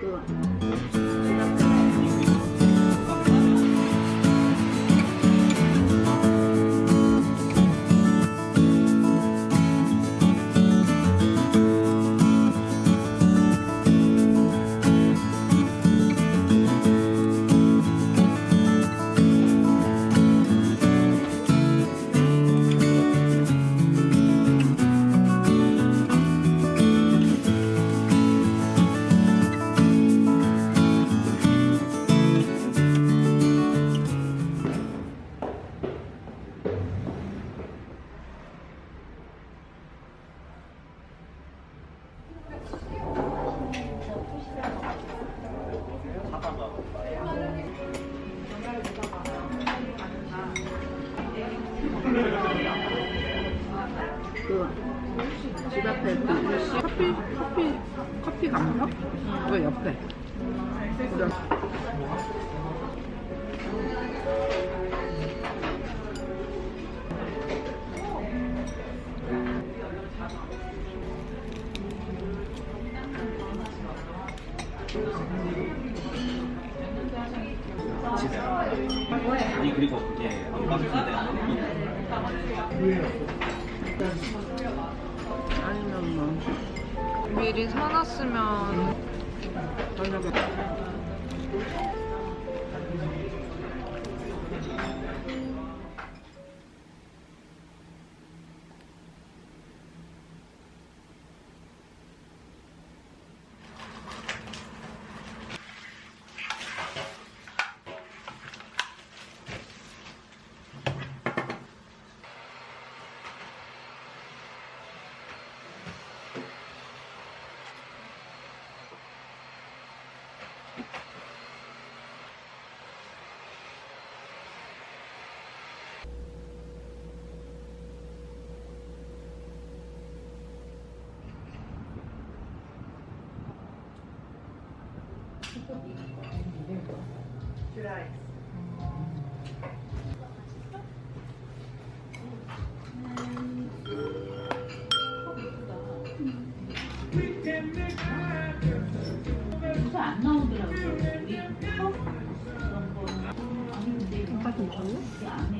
그 집 앞에 그 커피 커피 커피 감사? 그 옆에. 그래. 아니 그리고 그게 안 바뀌는데 미리 사놨으면. 저녁에 요새 안 나오더라고요. 우리 컵 그런 거. 아니 근데? 그 안에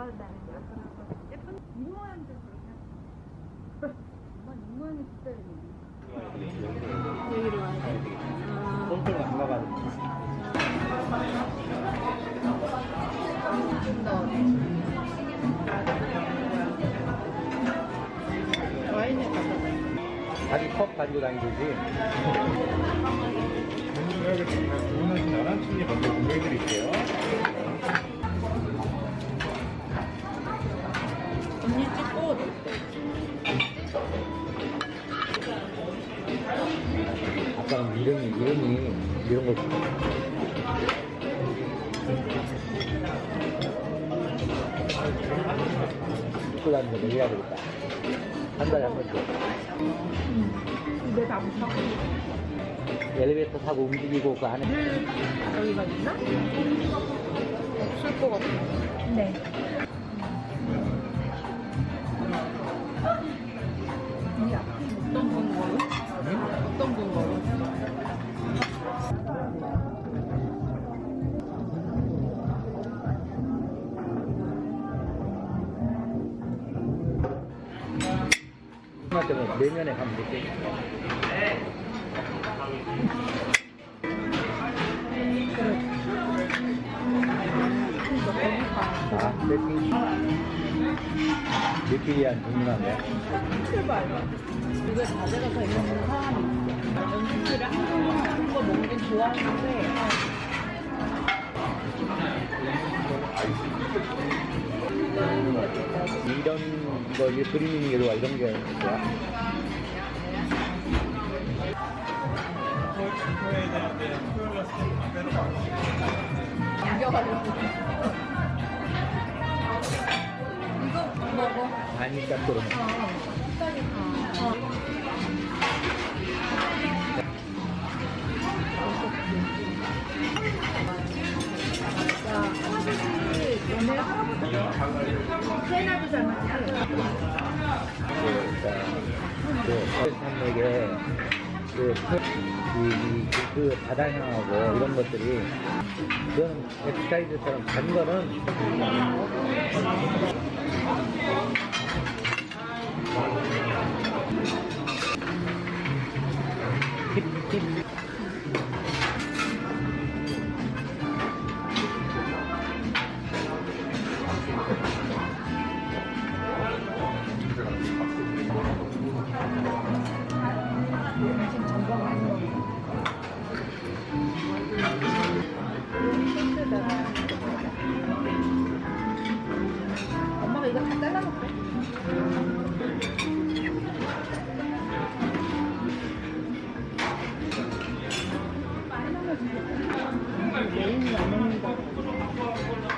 예쁜 모양도 엄마 모양이 여기로 와야 돼? 아, 안 좀더 와인에 자기 컵 가지고 다니듯이 주문하신 11층에 먼저 공개해드릴게요. 아까는 이름이 이름이 이런 거 입고 다니는 거 얘기해야 되겠다. 한 달에 한 번씩. 집에 다 못하고. 엘리베이터 타고 움직이고 그 안에. 여기가 있나? 없을 것 같아. 네. 코로나 때문에 내년에 가면 되지 아 느끼리한 주문하네 제발 이걸 가져가서 있는 사람이 런 거 이제 그림이 게 좋아 이런 게 이겨가지고 이거 먹어 아니 짝도로 너네 할아버지 세나도 잘 맞지? 그 산맥에 그, 그, 그, 그 바다 향하고 이런 것들이 그건 엑사이즈처럼 단 거는 메인이 안 먹는다